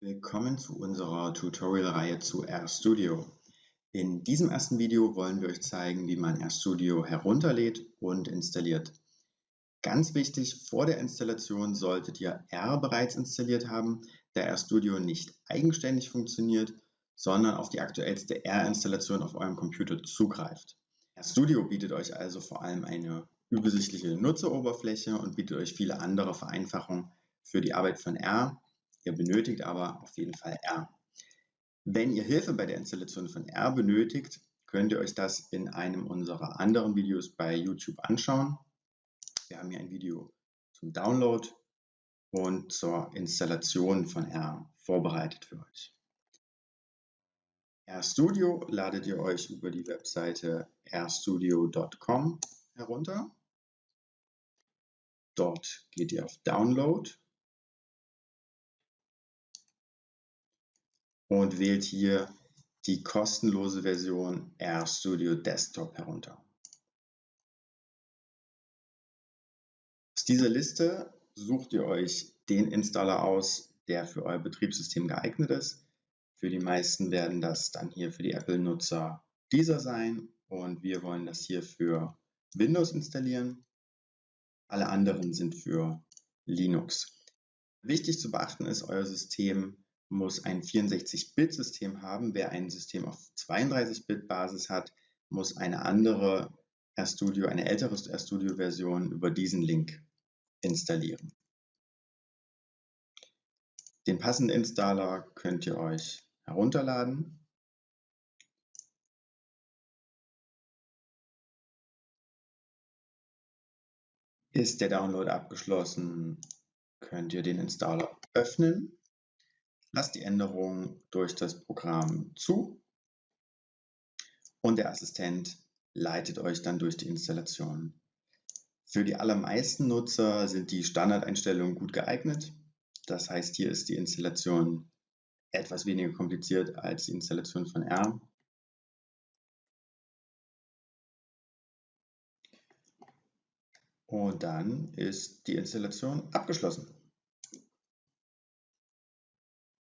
Willkommen zu unserer Tutorial-Reihe zu RStudio. In diesem ersten Video wollen wir euch zeigen, wie man RStudio herunterlädt und installiert. Ganz wichtig, vor der Installation solltet ihr R bereits installiert haben, da RStudio nicht eigenständig funktioniert, sondern auf die aktuellste R-Installation auf eurem Computer zugreift. RStudio bietet euch also vor allem eine übersichtliche Nutzeroberfläche und bietet euch viele andere Vereinfachungen für die Arbeit von R, Ihr benötigt aber auf jeden Fall R. Wenn ihr Hilfe bei der Installation von R benötigt, könnt ihr euch das in einem unserer anderen Videos bei YouTube anschauen. Wir haben hier ein Video zum Download und zur Installation von R vorbereitet für euch. RStudio ladet ihr euch über die Webseite rstudio.com herunter. Dort geht ihr auf Download und wählt hier die kostenlose Version RStudio Desktop herunter. Aus dieser Liste sucht ihr euch den Installer aus, der für euer Betriebssystem geeignet ist. Für die meisten werden das dann hier für die Apple-Nutzer dieser sein und wir wollen das hier für Windows installieren. Alle anderen sind für Linux. Wichtig zu beachten ist, euer System muss ein 64-Bit-System haben. Wer ein System auf 32-Bit-Basis hat, muss eine andere RStudio, eine ältere RStudio-Version über diesen Link installieren. Den passenden Installer könnt ihr euch herunterladen. Ist der Download abgeschlossen, könnt ihr den Installer öffnen Lasst die Änderung durch das Programm zu und der Assistent leitet euch dann durch die Installation. Für die allermeisten Nutzer sind die Standardeinstellungen gut geeignet. Das heißt, hier ist die Installation etwas weniger kompliziert als die Installation von R. Und dann ist die Installation abgeschlossen.